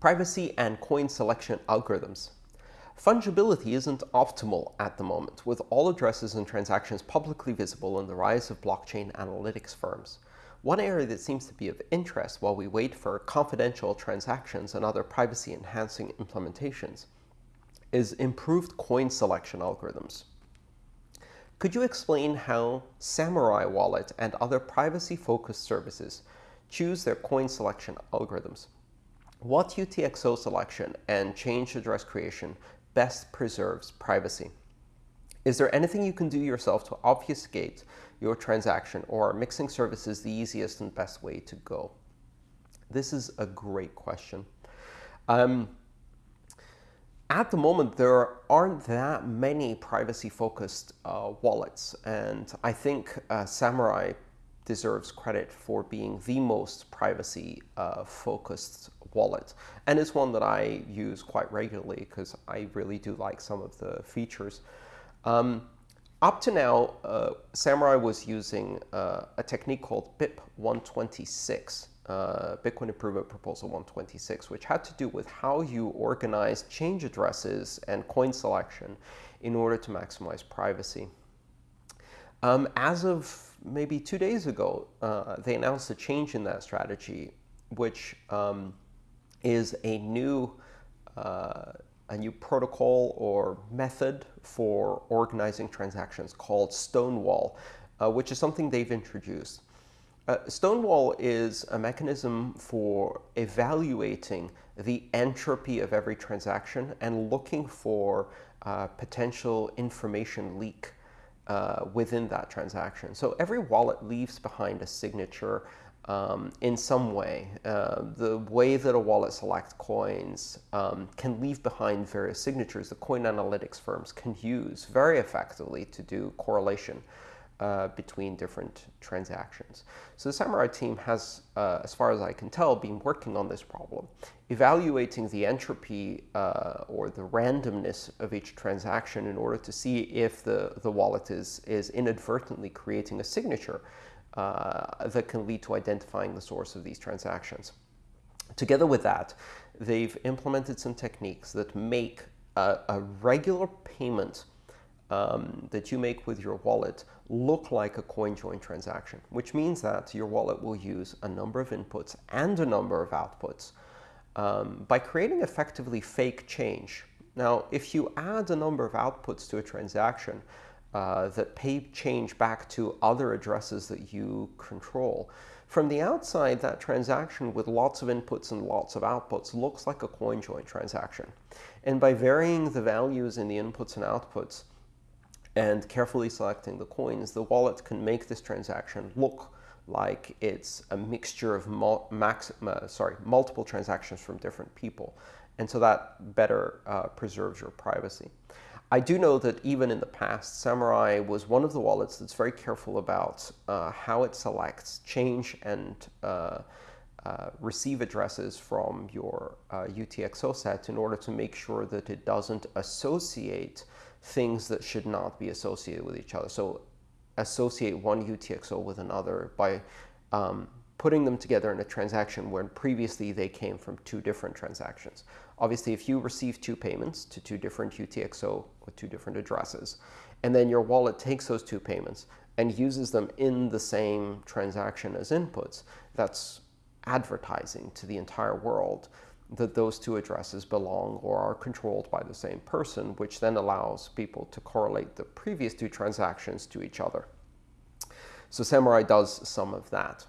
Privacy and coin selection algorithms. Fungibility isn't optimal at the moment, with all addresses and transactions publicly visible and the rise of blockchain analytics firms. One area that seems to be of interest while we wait for confidential transactions and other privacy-enhancing implementations is improved coin selection algorithms. Could you explain how Samurai Wallet and other privacy-focused services choose their coin selection algorithms? What UTXO selection and change address creation best preserves privacy? Is there anything you can do yourself to obfuscate your transaction, or are mixing services the easiest and best way to go? This is a great question. Um, at the moment, there aren't that many privacy-focused uh, wallets, and I think uh, Samurai deserves credit for being the most privacy-focused uh, wallet. And it's one that I use quite regularly because I really do like some of the features. Um, up to now, uh, Samurai was using uh, a technique called BIP 126, uh, Bitcoin Improvement Proposal 126, which had to do with how you organize change addresses and coin selection in order to maximize privacy. Um, as of maybe two days ago, uh, they announced a change in that strategy, which um, is a new uh, a new protocol or method for organizing transactions called Stonewall, uh, which is something they've introduced. Uh, Stonewall is a mechanism for evaluating the entropy of every transaction and looking for uh, potential information leak uh, within that transaction. So every wallet leaves behind a signature um, in some way. Uh, the way that a wallet selects coins um, can leave behind various signatures that coin analytics firms can use very effectively to do correlation uh, between different transactions. So the Samurai team has, uh, as far as I can tell, been working on this problem, evaluating the entropy uh, or the randomness of each transaction in order to see if the, the wallet is, is inadvertently creating a signature uh, that can lead to identifying the source of these transactions. Together with that, they've implemented some techniques that make a, a regular payment um, that you make with your wallet look like a coin join transaction, which means that your wallet will use a number of inputs and a number of outputs um, by creating effectively fake change. Now, if you add a number of outputs to a transaction, uh, that pay change back to other addresses that you control. From the outside, that transaction with lots of inputs and lots of outputs looks like a coin join transaction. And by varying the values in the inputs and outputs and carefully selecting the coins, the wallet can make this transaction look like it's a mixture of max, uh, sorry, multiple transactions from different people. And so that better uh, preserves your privacy. I do know that even in the past, Samurai was one of the wallets that's very careful about uh, how it selects change and uh, uh, receive addresses from your UTXO uh, set in order to make sure that it doesn't associate things that should not be associated with each other. So associate one UTXO with another by um, putting them together in a transaction when previously they came from two different transactions. Obviously, if you receive two payments to two different UTXO with two different addresses, and then your wallet takes those two payments and uses them in the same transaction as inputs, that's advertising to the entire world that those two addresses belong or are controlled by the same person, which then allows people to correlate the previous two transactions to each other. So Samurai does some of that.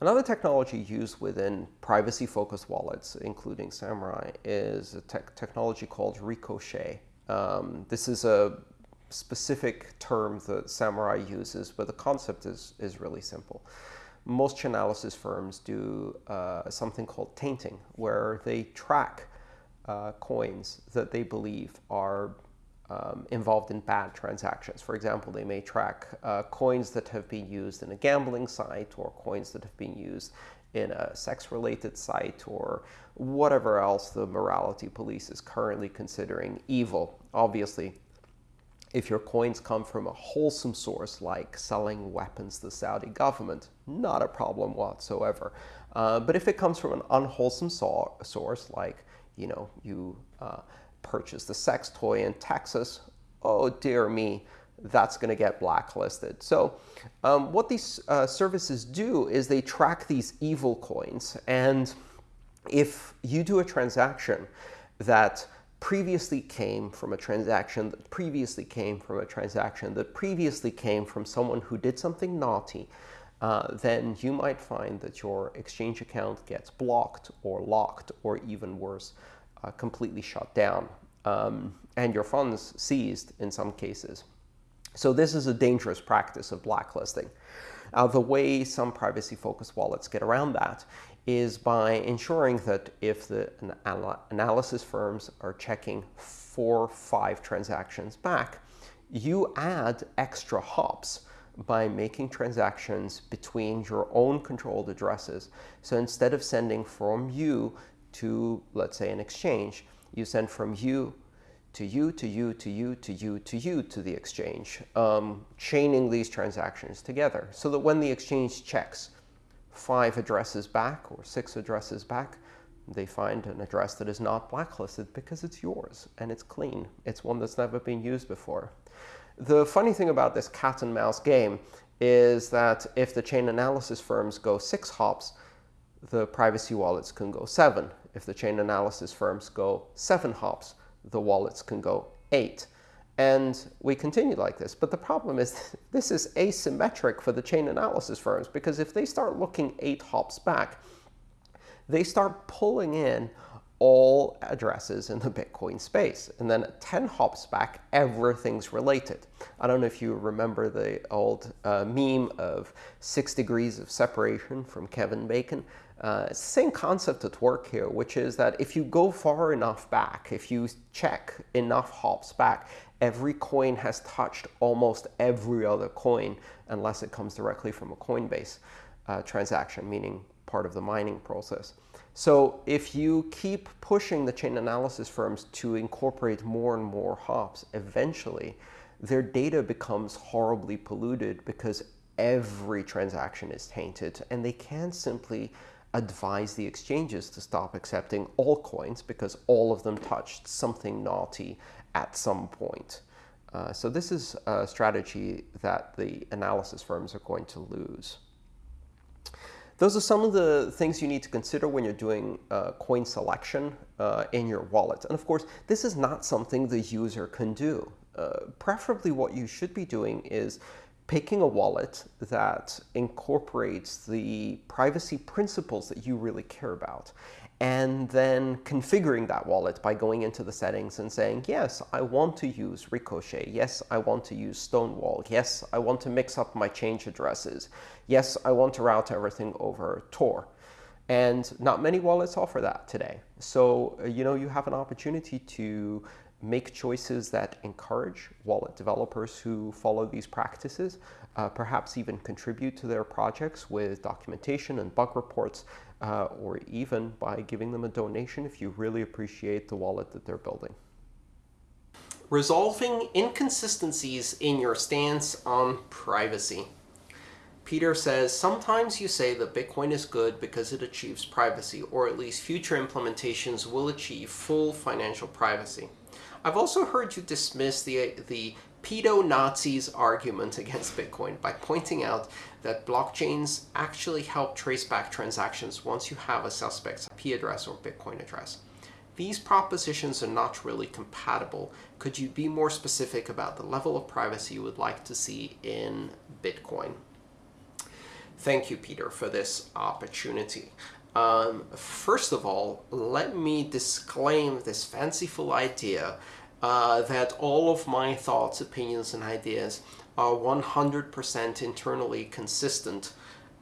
Another technology used within privacy-focused wallets, including Samurai, is a te technology called Ricochet. Um, this is a specific term that Samurai uses, but the concept is, is really simple. Most chainalysis firms do uh, something called tainting, where they track uh, coins that they believe are um, involved in bad transactions. For example, they may track uh, coins that have been used in a gambling site or coins that have been used in a sex-related site or whatever else the morality police is currently considering evil. Obviously, if your coins come from a wholesome source like selling weapons to the Saudi government, not a problem whatsoever. Uh, but if it comes from an unwholesome so source, like you know you uh, purchased a sex toy in Texas, oh dear me, that's going to get blacklisted. So um, what these uh, services do is they track these evil coins. And if you do a transaction that previously came from a transaction that previously came from a transaction that previously came from someone who did something naughty, uh, then you might find that your exchange account gets blocked or locked or even worse, uh, completely shut down, um, and your funds seized in some cases. So this is a dangerous practice of blacklisting. The way some privacy-focused wallets get around that is by ensuring that if the analysis firms are checking four or five transactions back, you add extra hops by making transactions between your own controlled addresses. So instead of sending from you to, let's say, an exchange, you send from you to you, to you, to you, to you, to you, to the exchange, um, chaining these transactions together so that when the exchange checks five addresses back or six addresses back, they find an address that is not blacklisted because it's yours and it's clean. It's one that's never been used before. The funny thing about this cat and mouse game is that if the chain analysis firms go six hops, the privacy wallets can go seven. If the chain analysis firms go seven hops, the wallets can go 8. And we continue like this. But the problem is this is asymmetric for the chain analysis firms, because if they start looking 8 hops back, they start pulling in all addresses in the Bitcoin space. And then 10 hops back, everything's related. I don't know if you remember the old uh, meme of six degrees of separation from Kevin Bacon. Uh, it's the same concept at work here, which is that if you go far enough back, if you check enough hops back, every coin has touched almost every other coin, unless it comes directly from a Coinbase uh, transaction, meaning part of the mining process. So if you keep pushing the chain analysis firms to incorporate more and more hops, eventually their data becomes horribly polluted because every transaction is tainted, and they can't simply advise the exchanges to stop accepting all coins because all of them touched something naughty at some point. Uh, so this is a strategy that the analysis firms are going to lose. Those are some of the things you need to consider when you're doing uh, coin selection uh, in your wallet. And of course, this is not something the user can do. Uh, preferably what you should be doing is picking a wallet that incorporates the privacy principles that you really care about, and then configuring that wallet by going into the settings and saying, yes, I want to use Ricochet. Yes, I want to use Stonewall. Yes, I want to mix up my change addresses. Yes, I want to route everything over Tor. And not many wallets offer that today. So, uh, you know, you have an opportunity to make choices that encourage wallet developers who follow these practices, uh, perhaps even contribute to their projects with documentation and bug reports, uh, or even by giving them a donation if you really appreciate the wallet that they're building. Resolving inconsistencies in your stance on privacy. Peter says, sometimes you say that Bitcoin is good because it achieves privacy, or at least future implementations will achieve full financial privacy. I've also heard you dismiss the, the pedo-Nazis argument against Bitcoin by pointing out that blockchains actually help trace back transactions once you have a suspect's IP address or Bitcoin address. These propositions are not really compatible. Could you be more specific about the level of privacy you would like to see in Bitcoin? Thank you, Peter, for this opportunity. Um, first of all, let me disclaim this fanciful idea uh, that all of my thoughts, opinions, and ideas are 100% internally consistent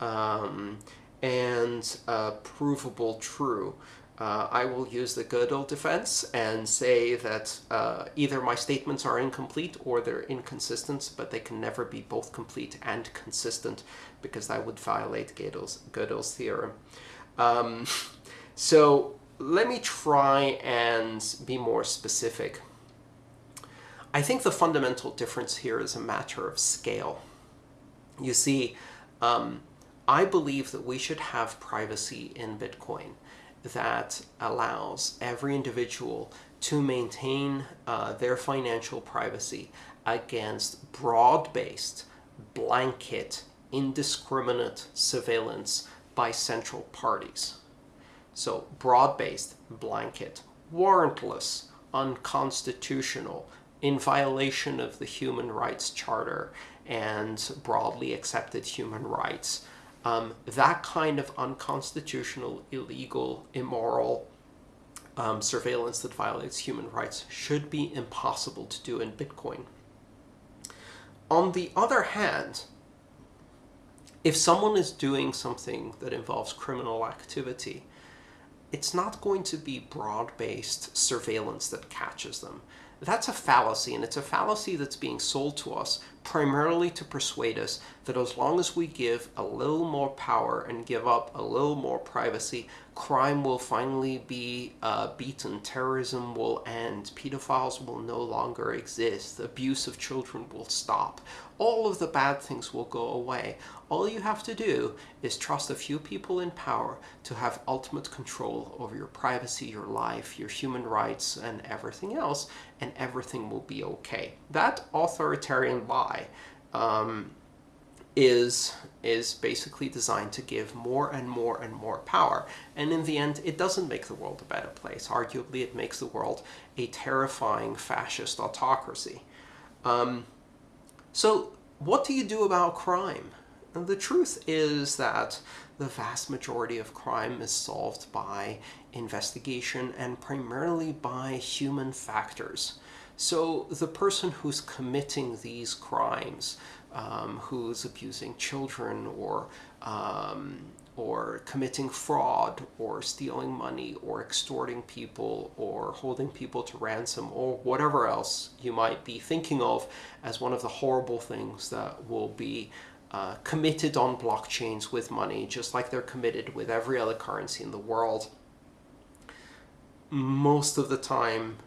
um, and uh, provable true. Uh, I will use the Gödel defense and say that uh, either my statements are incomplete or they're inconsistent, but they can never be both complete and consistent because that would violate Gödel's, Gödel's theorem. Um, so let me try and be more specific. I think the fundamental difference here is a matter of scale. You see, um, I believe that we should have privacy in Bitcoin that allows every individual to maintain uh, their financial privacy against broad-based, blanket, indiscriminate surveillance by central parties. So broad-based, blanket, warrantless, unconstitutional, in violation of the Human Rights Charter and broadly accepted human rights. Um, that kind of unconstitutional, illegal, immoral um, surveillance that violates human rights should be impossible to do in Bitcoin. On the other hand, if someone is doing something that involves criminal activity, it's not going to be broad-based surveillance that catches them. That's a fallacy, and it's a fallacy that's being sold to us primarily to persuade us that as long as we give a little more power and give up a little more privacy, crime will finally be uh, beaten, terrorism will end, pedophiles will no longer exist, abuse of children will stop, all of the bad things will go away. All you have to do is trust a few people in power to have ultimate control over your privacy, your life, your human rights, and everything else, and everything will be okay. That authoritarian lie um, is is basically designed to give more and more and more power. And in the end, it doesn't make the world a better place. Arguably, it makes the world a terrifying fascist autocracy. Um, so what do you do about crime? And the truth is that the vast majority of crime is solved by investigation and primarily by human factors. So the person who's committing these crimes, um, who's abusing children or um, or committing fraud or stealing money or extorting people or holding people to ransom or whatever else you might be thinking of as one of the horrible things that will be uh, committed on blockchains with money, just like they're committed with every other currency in the world. Most of the time,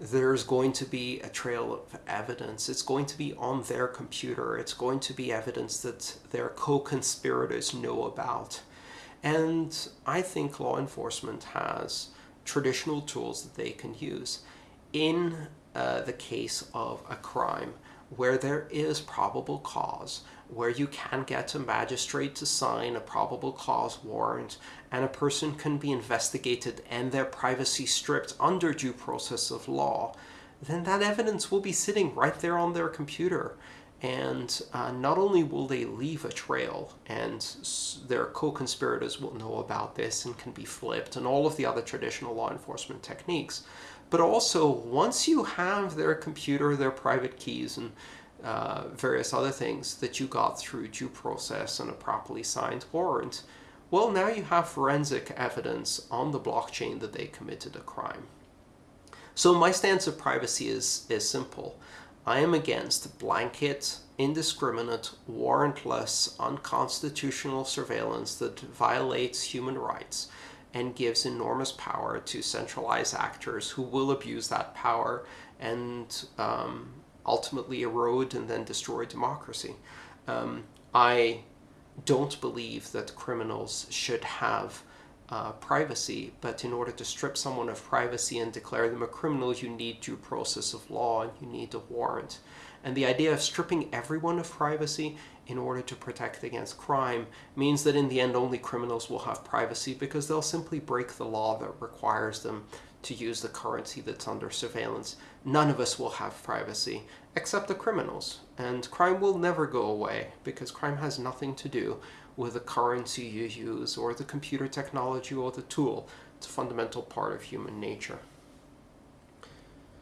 there's going to be a trail of evidence. It's going to be on their computer. It's going to be evidence that their co-conspirators know about. And I think law enforcement has traditional tools that they can use. In uh, the case of a crime, where there is probable cause, where you can get a magistrate to sign a probable cause warrant, and a person can be investigated and their privacy stripped under due process of law, then that evidence will be sitting right there on their computer. And uh, not only will they leave a trail, and their co-conspirators will know about this and can be flipped, and all of the other traditional law enforcement techniques, but also once you have their computer, their private keys, and uh, various other things that you got through due process and a properly signed warrant, well, now you have forensic evidence on the blockchain that they committed a crime. So my stance of privacy is, is simple. I am against blanket, indiscriminate, warrantless, unconstitutional surveillance that violates human rights and gives enormous power to centralized actors who will abuse that power and um, ultimately erode and then destroy democracy. Um, I don't believe that criminals should have uh, privacy, but in order to strip someone of privacy and declare them a criminal, you need due process of law and you need a warrant. And the idea of stripping everyone of privacy in order to protect against crime means that in the end only criminals will have privacy because they'll simply break the law that requires them to use the currency that's under surveillance. None of us will have privacy except the criminals. And crime will never go away because crime has nothing to do with the currency you use or the computer technology or the tool. It's a fundamental part of human nature.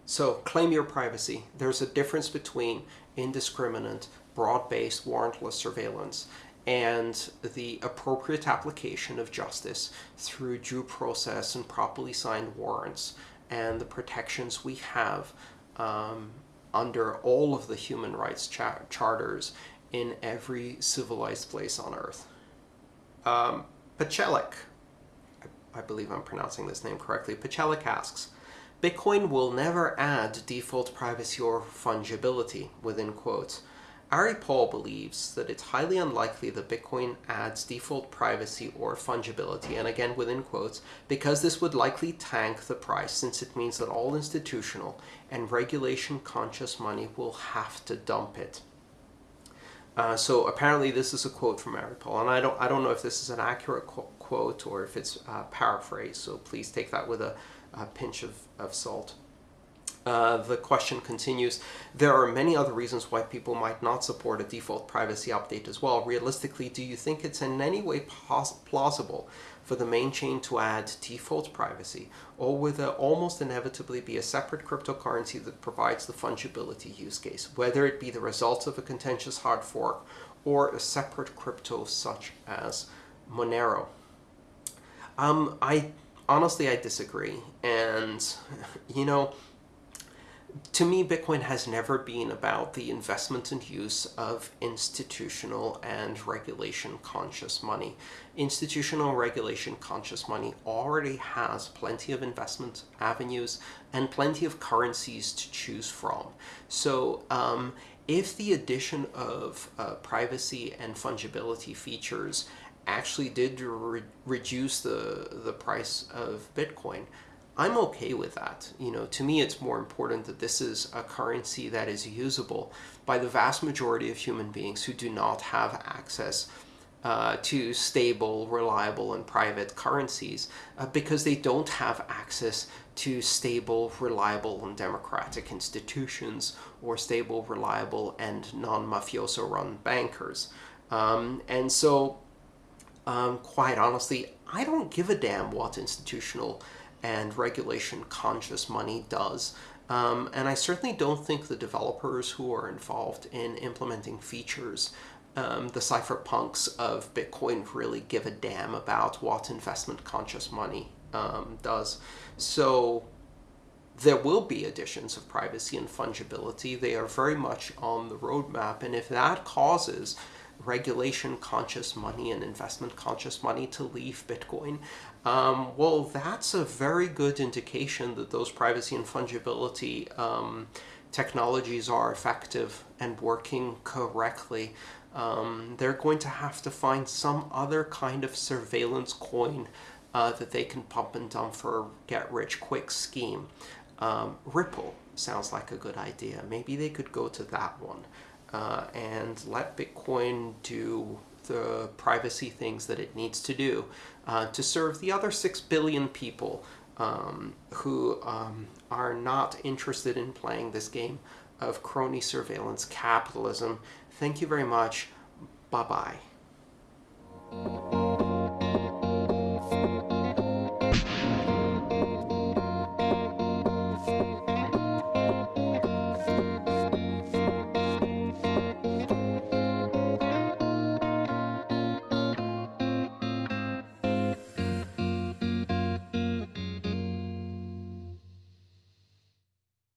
So claim your privacy. There's a difference between indiscriminate broad-based warrantless surveillance and the appropriate application of justice through due process and properly signed warrants and the protections we have um, under all of the human rights cha charters in every civilized place on earth. Um, Pachelik, I, I believe I'm pronouncing this name correctly, Pachelik asks, Bitcoin will never add default privacy or fungibility, within quotes, Ari Paul believes that it's highly unlikely that Bitcoin adds default privacy or fungibility, and again within quotes, because this would likely tank the price since it means that all institutional and regulation conscious money will have to dump it. Uh, so apparently this is a quote from Ari Paul, and I don't, I don't know if this is an accurate quote or if it's uh, paraphrased, so please take that with a, a pinch of, of salt. Uh, the question continues, there are many other reasons why people might not support a default privacy update as well. Realistically, do you think it's in any way plausible for the main chain to add default privacy, or will there almost inevitably be a separate cryptocurrency that provides the fungibility use case, whether it be the result of a contentious hard fork or a separate crypto such as Monero? Um, I honestly, I disagree. And, you know, to me, Bitcoin has never been about the investment and use of institutional and regulation conscious money. Institutional regulation conscious money already has plenty of investment avenues and plenty of currencies to choose from. So um, if the addition of uh, privacy and fungibility features actually did re reduce the, the price of Bitcoin, I'm okay with that. You know, to me, it's more important that this is a currency that is usable by the vast majority of human beings who do not have access uh, to stable, reliable, and private currencies uh, because they don't have access to stable, reliable, and democratic institutions or stable, reliable, and non-mafioso run bankers. Um, and so, um, quite honestly, I don't give a damn what institutional and regulation conscious money does. Um, and I certainly don't think the developers who are involved in implementing features, um, the cypherpunks of Bitcoin really give a damn about what investment conscious money um, does. So there will be additions of privacy and fungibility. They are very much on the roadmap. And if that causes regulation conscious money and investment conscious money to leave Bitcoin, um, well, that's a very good indication that those privacy and fungibility um, technologies are effective and working correctly. Um, they're going to have to find some other kind of surveillance coin uh, that they can pump and dump for a get-rich-quick scheme. Um, Ripple sounds like a good idea. Maybe they could go to that one uh, and let Bitcoin do the privacy things that it needs to do uh, to serve the other 6 billion people um, who um, are not interested in playing this game of crony surveillance capitalism. Thank you very much. Bye-bye.